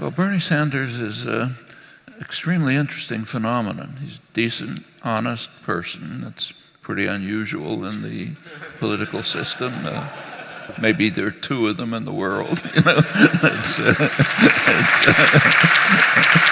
Well, Bernie Sanders is an extremely interesting phenomenon. He's a decent, honest person. That's pretty unusual in the political system. Uh, maybe there are two of them in the world. You know, it's, uh, it's, uh,